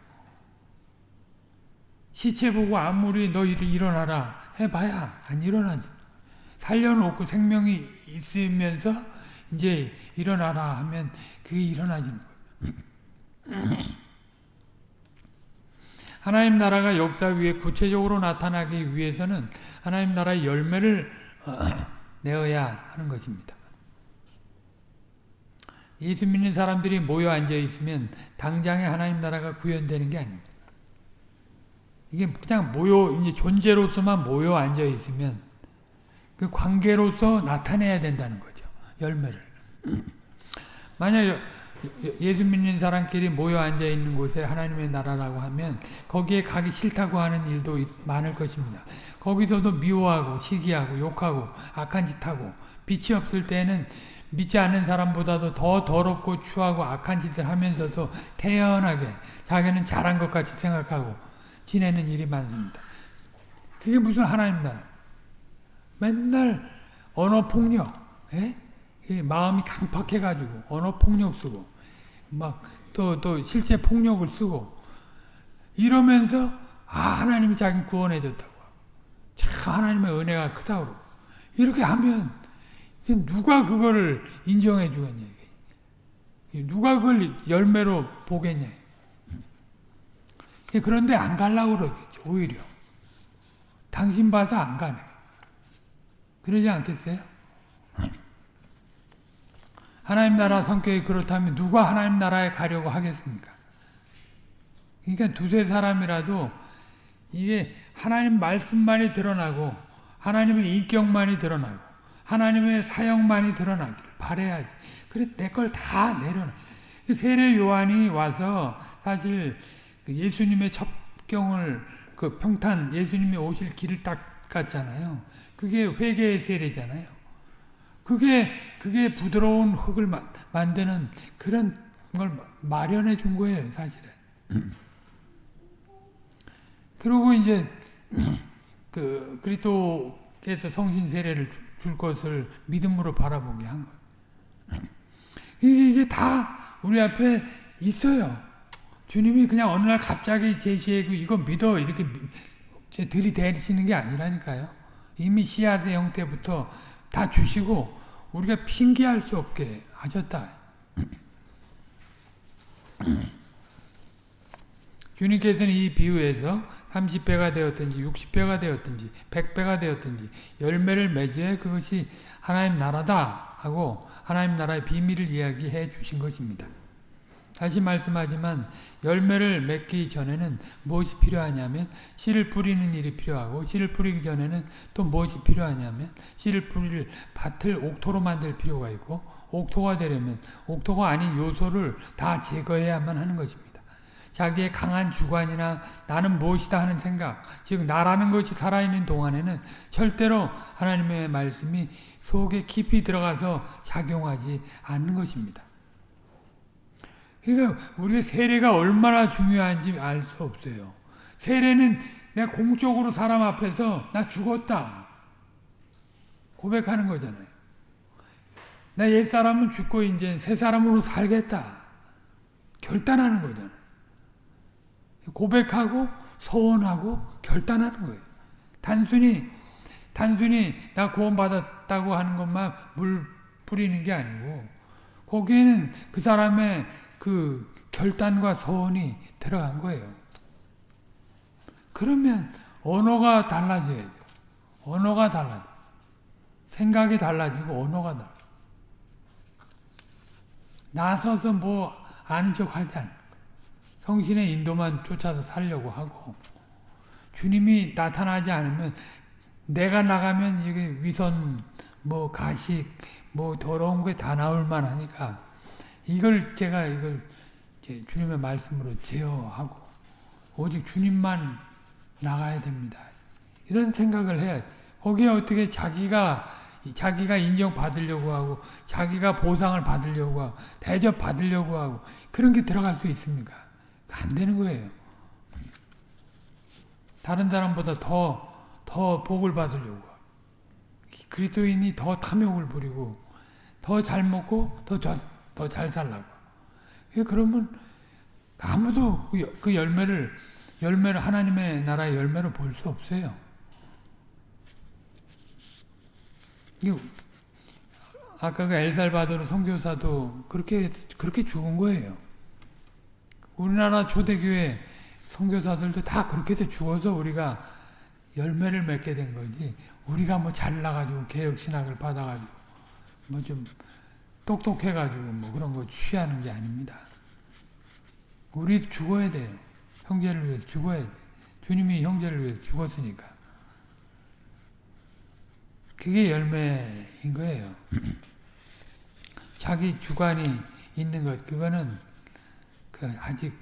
시체 보고 아무리 너 일어나라 해봐야 안 일어나지. 살려놓고 생명이 있으면서 이제 일어나라 하면 그게 일어나지는 거예요. 하나님 나라가 역사 위에 구체적으로 나타나기 위해서는 하나님 나라의 열매를 내어야 하는 것입니다. 예수 믿는 사람들이 모여 앉아 있으면 당장에 하나님 나라가 구현되는 게 아닙니다. 이게 그냥 모여 이제 존재로서만 모여 앉아 있으면 그 관계로서 나타내야 된다는 거죠. 열매를. 만약 예수 믿는 사람끼리 모여 앉아 있는 곳에 하나님의 나라라고 하면 거기에 가기 싫다고 하는 일도 많을 것입니다. 거기서도 미워하고 시기하고 욕하고 악한 짓 하고 빛이 없을 때는 믿지 않는 사람보다도 더 더럽고 추하고 악한 짓을 하면서도 태연하게 자기는 잘한 것 같이 생각하고 지내는 일이 많습니다. 그게 무슨 하나님 나라? 맨날 언어 폭력, 예? 마음이 강팍해가지고 언어 폭력 쓰고 막 또 또 실제 폭력을 쓰고 이러면서 아 하나님이 자기 구원해 줬다고. 참 하나님의 은혜가 크다고 이렇게 하면 누가 그거를 인정해 주겠냐 누가 그걸 열매로 보겠냐. 그런데 안 가려고 그러겠죠 오히려. 당신 봐서 안 가네. 그러지 않겠어요? 하나님 나라 성격이 그렇다면 누가 하나님 나라에 가려고 하겠습니까? 그러니까 두세 사람이라도 이게 하나님 말씀만이 드러나고 하나님의 인격만이 드러나고 하나님의 사역만이 드러나기를 바래야지. 그래 내 걸 다 내려놔. 그 세례 요한이 와서 사실 그 예수님의 첩경을 그 평탄 예수님이 오실 길을 닦았잖아요. 그게 회개의 세례잖아요. 그게 그게 부드러운 흙을 마, 만드는 그런 걸 마련해 준 거예요, 사실은. 그리고 이제 그 그리스도께서 성신 세례를 줄 것을 믿음으로 바라보게 한 거예요. 이게, 이게 다 우리 앞에 있어요. 주님이 그냥 어느 날 갑자기 제시하고 이거 믿어 이렇게 들이대시는 게 아니라니까요. 이미 씨앗의 형태부터 다 주시고 우리가 핑계할 수 없게 하셨다. 주님께서는 이 비유에서 30배가 되었든지 60배가 되었든지 100배가 되었든지 열매를 맺어야 그것이 하나님 나라다 하고 하나님 나라의 비밀을 이야기해 주신 것입니다. 다시 말씀하지만 열매를 맺기 전에는 무엇이 필요하냐면 씨를 뿌리는 일이 필요하고 씨를 뿌리기 전에는 또 무엇이 필요하냐면 씨를 뿌릴 밭을 옥토로 만들 필요가 있고 옥토가 되려면 옥토가 아닌 요소를 다 제거해야만 하는 것입니다. 자기의 강한 주관이나 나는 무엇이다 하는 생각, 즉 나라는 것이 살아있는 동안에는 절대로 하나님의 말씀이 속에 깊이 들어가서 작용하지 않는 것입니다. 그러니까 우리가 세례가 얼마나 중요한지 알 수 없어요. 세례는 내가 공적으로 사람 앞에서 나 죽었다. 고백하는 거잖아요. 나 옛사람은 죽고 이제 새 사람으로 살겠다. 결단하는 거잖아요. 고백하고 서원하고 결단하는 거예요. 단순히 단순히 나 구원받았다고 하는 것만 물 뿌리는 게 아니고 거기에는 그 사람의 그 결단과 서원이 들어간 거예요. 그러면 언어가 달라져야죠. 언어가 달라져. 생각이 달라지고 언어가 달라. 나서서 뭐 아는 척 하지 않아. 성신의 인도만 쫓아서 살려고 하고 주님이 나타나지 않으면 내가 나가면 이게 위선 뭐 가식 뭐 더러운 게 다 나올 만하니까 이걸 제가 이걸 주님의 말씀으로 제어하고 오직 주님만 나가야 됩니다. 이런 생각을 해야 거기에 어떻게 자기가 자기가 인정받으려고 하고 자기가 보상을 받으려고 하고 대접 받으려고 하고 그런 게 들어갈 수 있습니까? 안 되는 거예요. 다른 사람보다 더, 더 복을 받으려고. 그리스도인이 더 탐욕을 부리고, 더 잘 먹고, 더 잘 살라고. 그러면 아무도 그, 그 열매를, 열매를, 하나님의 나라의 열매를 볼 수 없어요. 아까 그 엘살바도르 선교사도 그렇게, 그렇게 죽은 거예요. 우리나라 초대교회 선교사들도 다 그렇게 해서 죽어서 우리가 열매를 맺게 된 거지. 우리가 뭐 잘나가지고 개혁신학을 받아가지고 뭐 좀 똑똑해가지고 뭐 그런 거 취하는 게 아닙니다. 우리 죽어야 돼요. 형제를 위해서 죽어야 돼. 주님이 형제를 위해서 죽었으니까. 그게 열매인 거예요. 자기 주관이 있는 것, 그거는 그 아직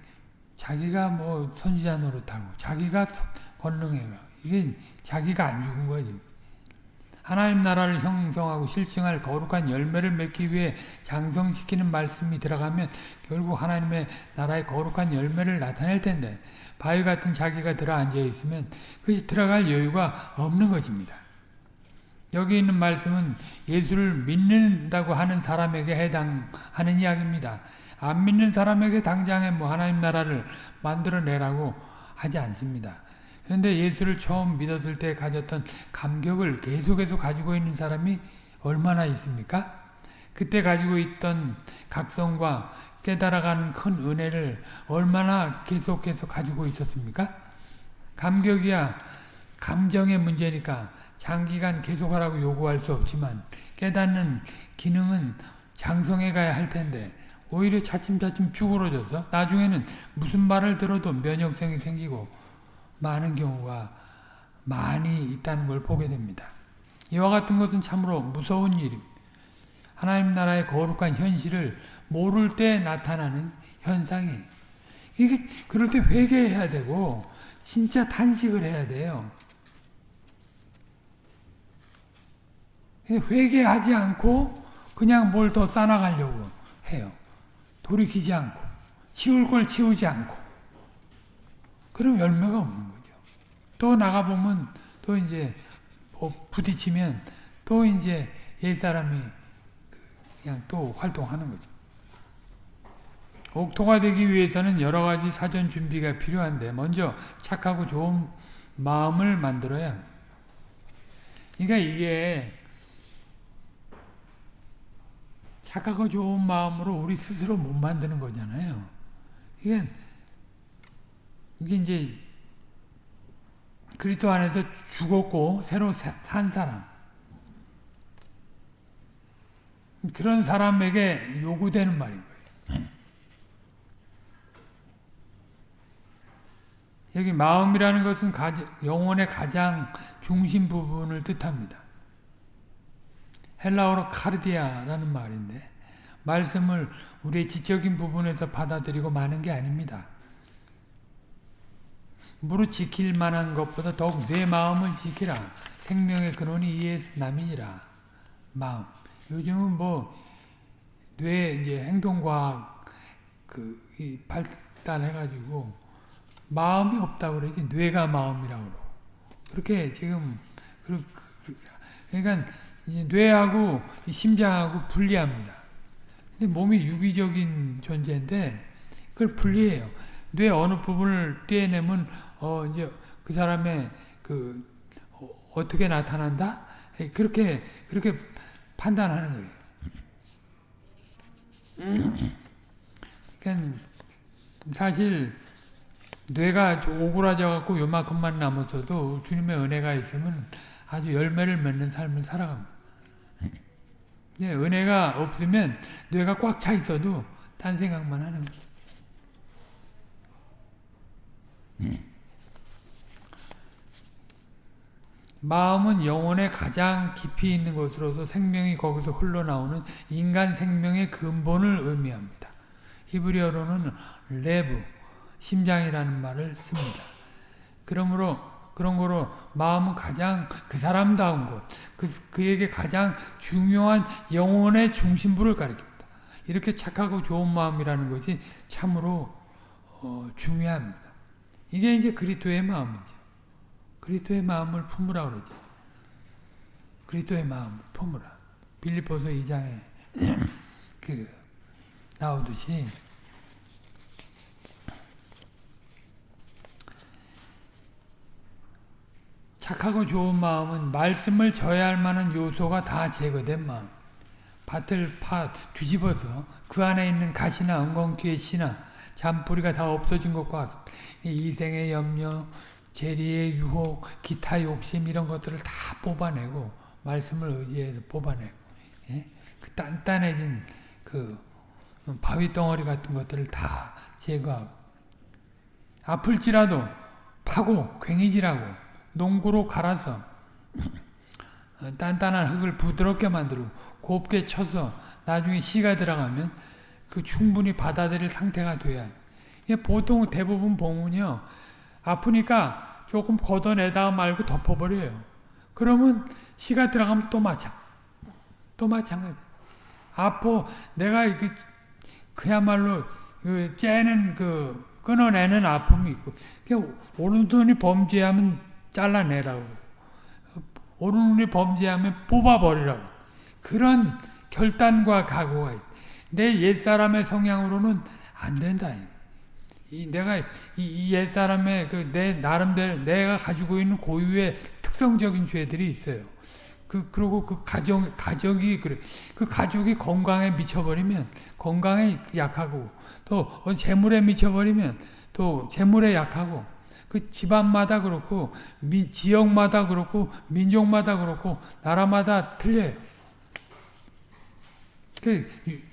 자기가 뭐 선지자 노릇하고 자기가 권능해가 이게 자기가 안 죽은 거지. 하나님 나라를 형성하고 실증할 거룩한 열매를 맺기 위해 장성시키는 말씀이 들어가면 결국 하나님의 나라의 거룩한 열매를 나타낼 텐데 바위 같은 자기가 들어앉아 있으면 그것이 들어갈 여유가 없는 것입니다. 여기 있는 말씀은 예수를 믿는다고 하는 사람에게 해당하는 이야기입니다. 안 믿는 사람에게 당장에 뭐 하나님 나라를 만들어내라고 하지 않습니다. 그런데 예수를 처음 믿었을 때 가졌던 감격을 계속해서 가지고 있는 사람이 얼마나 있습니까? 그때 가지고 있던 각성과 깨달아가는 큰 은혜를 얼마나 계속해서 가지고 있었습니까? 감격이야 감정의 문제니까 장기간 계속하라고 요구할 수 없지만 깨닫는 기능은 장성해 가야 할 텐데 오히려 차츰차츰 쭈그러져서 나중에는 무슨 말을 들어도 면역성이 생기고 많은 경우가 많이 있다는 걸 보게 됩니다. 이와 같은 것은 참으로 무서운 일입니다. 하나님 나라의 거룩한 현실을 모를 때 나타나는 현상이 이게 그럴 때 회개해야 되고 진짜 탄식을 해야 돼요. 회개하지 않고 그냥 뭘 더 쌓아가려고 해요. 돌이키지 않고 치울 걸 치우지 않고 그럼 열매가 없는. 또 나가보면 또 이제 뭐 부딪히면 또 이제 옛 사람이 그냥 또 활동하는 거죠. 옥토가 되기 위해서는 여러 가지 사전 준비가 필요한데 먼저 착하고 좋은 마음을 만들어야. 그러니까 이게 착하고 좋은 마음으로 우리 스스로 못 만드는 거잖아요. 이게, 이게 이제 그리스도 안에서 죽었고 새로 산 사람 그런 사람에게 요구되는 말인 거예요. 여기 마음이라는 것은 영혼의 가장 중심 부분을 뜻합니다. 헬라어로 카르디아라는 말인데 말씀을 우리의 지적인 부분에서 받아들이고 마는 게 아닙니다. 무릇 지킬 만한 것보다 더욱 내 마음을 지키라. 생명의 근원이 이에 남이니라. 마음. 요즘은 뭐, 뇌 이제 행동과학 그 발달해가지고 마음이 없다고 그러지 뇌가 마음이라고 그렇게 지금 그러니까 뇌하고 심장하고 분리합니다. 근데 몸이 유기적인 존재인데 그걸 분리해요. 뇌 어느 부분을 떼내면 어 이제 그 사람의 그 어, 떻게 나타난다? 그렇게 그렇게 판단하는 거예요. 그러니까 사실 뇌가 오그라져 갖고 요만큼만 남았어도 주님의 은혜가 있으면 아주 열매를 맺는 삶을 살아갑니다. 네, 은혜가 없으면 뇌가 꽉 차 있어도 딴 생각만 하는 거예요. 마음은 영혼의 가장 깊이 있는 곳으로서 생명이 거기서 흘러나오는 인간 생명의 근본을 의미합니다. 히브리어로는 레브, 심장이라는 말을 씁니다. 그러므로 그런 거로 마음은 가장 그 사람다운 곳, 그, 그에게 가장 중요한 영혼의 중심부를 가리킵니다. 이렇게 착하고 좋은 마음이라는 것이 참으로 어, 중요합니다. 이게 이제 그리스도의 마음이죠. 그리스도의 마음을 품으라 그러죠. 그리스도의 마음을 품으라. 빌립보서 2장에 그 나오듯이 착하고 좋은 마음은 말씀을 져야 할 만한 요소가 다 제거된 마음. 밭을 파 뒤집어서 그 안에 있는 가시나 엉겅퀴의 씨나 잔뿌리가 다 없어진 것과 같습니다. 이생의 염려, 재리의 유혹, 기타 욕심 이런 것들을 다 뽑아내고 말씀을 의지해서 뽑아내고 예? 그 단단해진 그 바위 덩어리 같은 것들을 다 제거하고 아플지라도 파고 괭이질하고 농구로 갈아서 단단한 흙을 부드럽게 만들고 곱게 쳐서 나중에 씨가 들어가면 그 충분히 받아들일 상태가 돼야 보통 대부분 봉은요 아프니까 조금 걷어내다가 말고 덮어버려요. 그러면 씨가 들어가면 또 마찬, 또 마찬가지. 아파 내가 그 그야말로 그 째는 그 끊어내는 아픔이 있고 오른손이 범죄하면 잘라내라고 오른손이 범죄하면 뽑아버리라고 그런 결단과 각오가 있어. 내 옛사람의 성향으로는 안 된다. 이 내가 이, 이 옛 사람의 그 내 나름대로 내가 가지고 있는 고유의 특성적인 죄들이 있어요. 그 그리고 그 가정 가족이 그래. 그 가족이 건강에 미쳐버리면 건강에 약하고 또 재물에 미쳐버리면 또 재물에 약하고 그 집안마다 그렇고 미, 지역마다 그렇고 민족마다 그렇고 나라마다 틀려요. 그,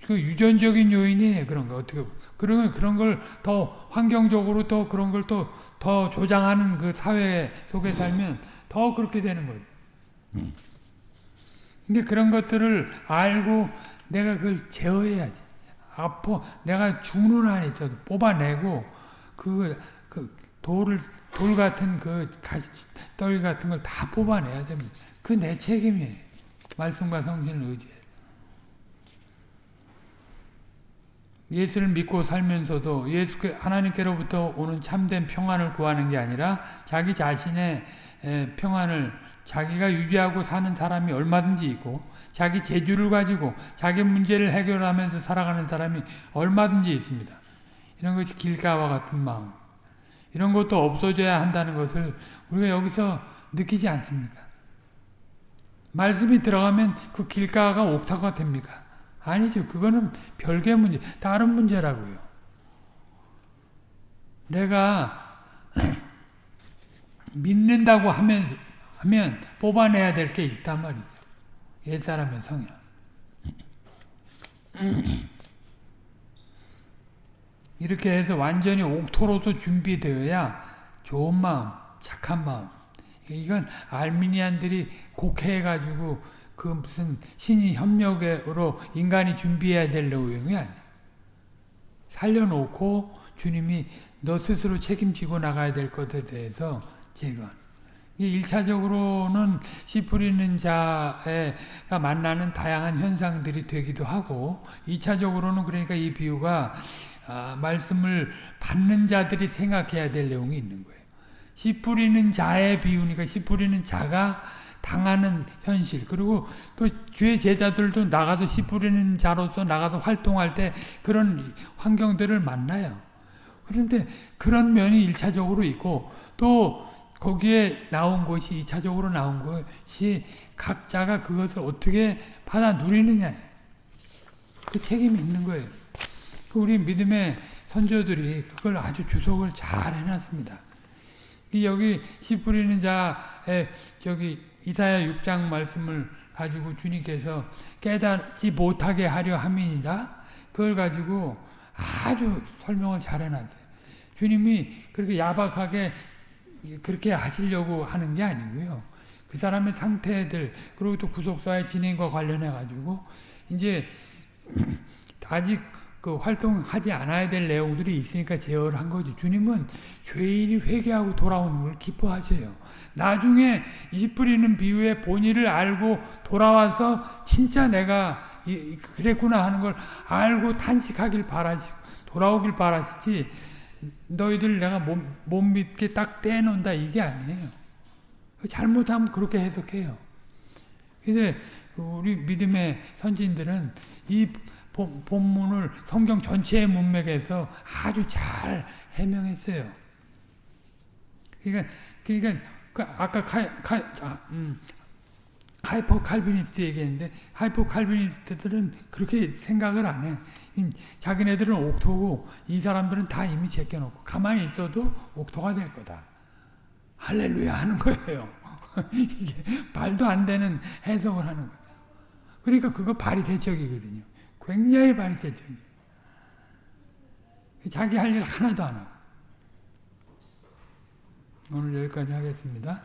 그 유전적인 요인이 그런 거 어떻게 그런 그런 걸 더 환경적으로 또 그런 걸 또 더 조장하는 그 사회 속에 살면 더 그렇게 되는 거예요. 근데 그런 것들을 알고 내가 그걸 제어해야지. 아파 내가 죽는 한이 있어도 뽑아내고 그, 그 돌을 돌 같은 그 가시떨 같은 걸 다 뽑아내야 됩니다. 그 내 책임이에요. 말씀과 성신을 의지해. 예수를 믿고 살면서도 예수 하나님께로부터 오는 참된 평안을 구하는 게 아니라 자기 자신의 평안을 자기가 유지하고 사는 사람이 얼마든지 있고 자기 재주를 가지고 자기 문제를 해결하면서 살아가는 사람이 얼마든지 있습니다. 이런 것이 길가와 같은 마음. 이런 것도 없어져야 한다는 것을 우리가 여기서 느끼지 않습니까? 말씀이 들어가면 그 길가가 옥타가 됩니까? 아니죠. 그거는 별개 문제, 다른 문제라고요. 내가 믿는다고 하면, 하면 뽑아내야 될 게 있단 말이죠. 옛사람의 성향. 이렇게 해서 완전히 옥토로서 준비되어야 좋은 마음, 착한 마음. 이건 알미니안들이 곡해가지고 그 무슨 신이 협력으로 인간이 준비해야 될 내용이 아니에요. 살려놓고 주님이 너 스스로 책임지고 나가야 될 것에 대해서 제거 1차적으로는 씨 뿌리는 자가 만나는 다양한 현상들이 되기도 하고 2차적으로는 그러니까 이 비유가 아, 말씀을 받는 자들이 생각해야 될 내용이 있는 거예요. 씨 뿌리는 자의 비유니까 씨 뿌리는 자가 당하는 현실 그리고 또 주의 제자들도 나가서 씨 뿌리는 자로서 나가서 활동할 때 그런 환경들을 만나요. 그런데 그런 면이 일차적으로 있고 또 거기에 나온 것이 이차적으로 나온 것이 각자가 그것을 어떻게 받아 누리느냐 그 책임이 있는 거예요. 그 우리 믿음의 선조들이 그걸 아주 주석을 잘 해놨습니다. 여기 씨 뿌리는 자의 저기 이사야 6장 말씀을 가지고 주님께서 깨닫지 못하게 하려 함이니라 그걸 가지고 아주 설명을 잘 해놨어요. 주님이 그렇게 야박하게 그렇게 하시려고 하는 게 아니고요. 그 사람의 상태들 그리고 또 구속사의 진행과 관련해 가지고 이제 아직 그 활동하지 않아야 될 내용들이 있으니까 제어를 한 거죠. 주님은 죄인이 회개하고 돌아오는 걸 기뻐하세요. 나중에 이 뿌리는 비유의 본의를 알고 돌아와서 진짜 내가 그랬구나 하는 걸 알고 탄식하길 바라시고 돌아오길 바라시지 너희들 내가 못, 못 믿게 딱 떼놓는다 이게 아니에요. 잘못하면 그렇게 해석해요. 근데 우리 믿음의 선진들은 이 본문을 성경 전체의 문맥에서 아주 잘 해명했어요. 그러니까, 그러니까 그 아까 칼, 칼, 아, 음, hyper Calvinist 얘기했는데 하이퍼 칼비니스트들은 그렇게 생각을 안 해. 자기네들은 옥토고 이 사람들은 다 이미 제껴놓고 가만히 있어도 옥토가 될 거다. 할렐루야 하는 거예요. 이게 말도 안 되는 해석을 하는 거예요. 그러니까 그거 바리새적이거든요. 굉장히 발의대적이에요. 자기 할 일 하나도 안 하고. 오늘 여기까지 하겠습니다.